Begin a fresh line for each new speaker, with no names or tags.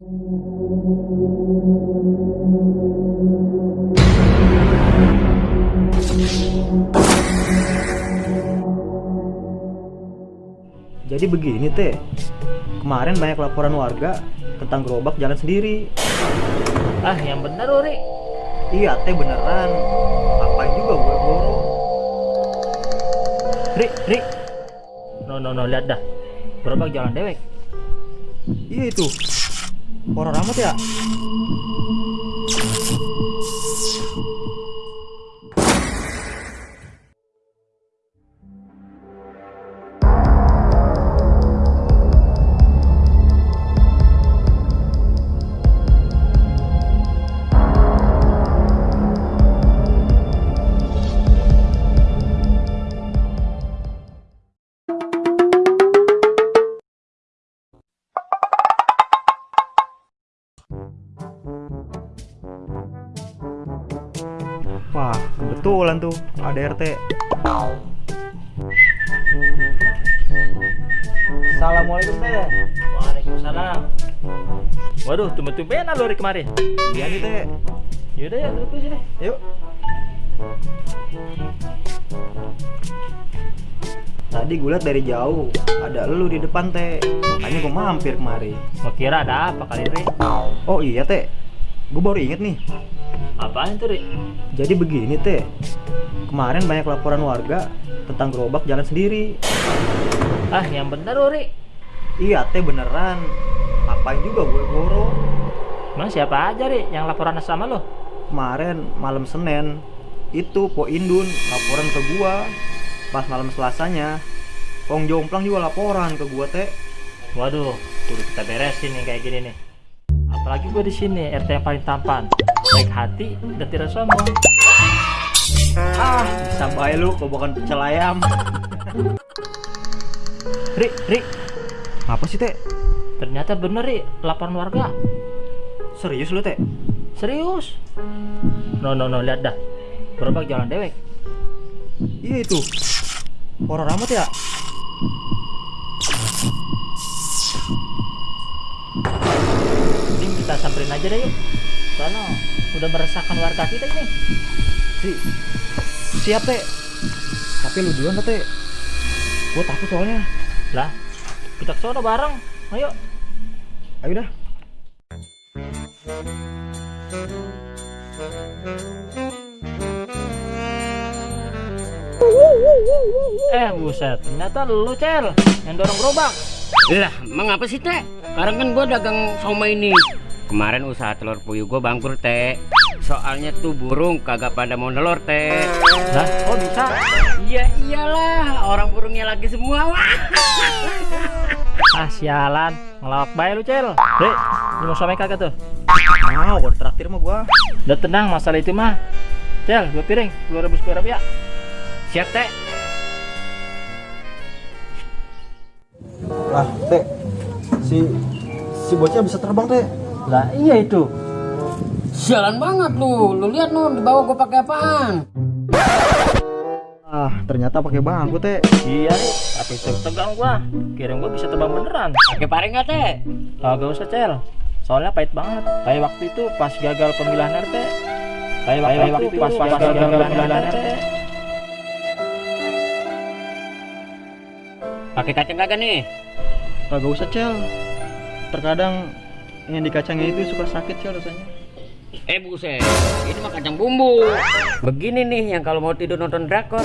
Jadi begini teh, kemarin banyak laporan warga tentang gerobak jalan sendiri.
Ah, yang bener Uri.
Iya teh beneran, ngapain juga gue goro.
Ri, Ri. No, no, no, lihat dah. Gerobak jalan dewek.
Iya itu, horor amat ya. Wah, kebetulan tuh ada RT. Assalamualaikum teh.
Waalaikumsalam. Waduh, tumben-tumbenan lu Ri kemarin.
Iya nih teh.
Yaudah ya, duduk sini.
Yuk. Tadi gue liat dari jauh ada lu di depan teh. Makanya gue mampir kemari.
Gua kira ada apa kali Ri?
Oh iya teh. Gue baru inget nih.
Apaan tuh Ri?
Jadi begini teh. Kemarin banyak laporan warga tentang gerobak jalan sendiri.
Ah, yang bener Uri.
Iya teh beneran. Ngapain juga gue goro.
Emang siapa aja Ri yang laporan sama lo?
Kemarin malam Senin itu Po Indun laporan ke gua. Pas malam Selasanya Pong Jomplang juga laporan ke gua teh.
Waduh, kudu kita beresin nih kayak gini nih. Apalagi gue di sini RT yang paling tampan, baik hati dan tidak sombong.
Ah, bisa bae lu kok bukan pecel ayam.
Ri, Ri,
Apa sih teh?
ternyata bener Ri, laporan warga.
Serius lu teh?
Serius? No, no, no, lihat dah. Gerobak jalan dewek.
Iya itu. Horor amat ya.
Aja deh yuk. Soalnya udah meresahkan warga kita ini.
Si siap teh. Tapi lu duluan teh. Gua takut soalnya.
Lah, kita ke sono bareng. Ayo.
Ayo dah.
Eh, buset. Ternyata lu, Cel, yang dorong gerobak.
Lah, emang apa sih teh? Sekarang kan gua dagang somai ini. Kemarin usaha telur puyuh gua bangkrut teh. Soalnya tuh burung kagak pada mau nelur teh.
Lah, kok bisa?
Iya iyalah, orang burungnya lagi semua. Wah.
Ah, sialan. Ngelawak bae lu, Cel. Ri, lu mau somai kagak tuh?
Mau, gua traktir mah gua.
Udah tenang masalah itu mah. Cel, dua piring, dua rebus kue ya.
Siap teh.
Lah, teh. Si si bocah bisa terbang, teh.
Lah, iya itu.
Sialan banget lu. Lu lihat nu di bawah gua pakai apaan?
Ah, ternyata pakai bangku, teh.
Iya. Tapi tegang gua. Kira gua bisa terbang beneran.
Pakai paring nggak teh?
Kagak usah, Cel. Soalnya pahit banget. Kayak waktu itu pas gagal pemilihan RT. Kayak waktu, waktu itu pas, pas gagal pemilihan RT.
Pakai kacang kagak nih?
Kagak usah, Cel. Terkadang yang di kacangnya itu suka sakit sih rasanya.
Eh buset. Ini mah kacang bumbu. Begini nih yang kalau mau tidur nonton drakor.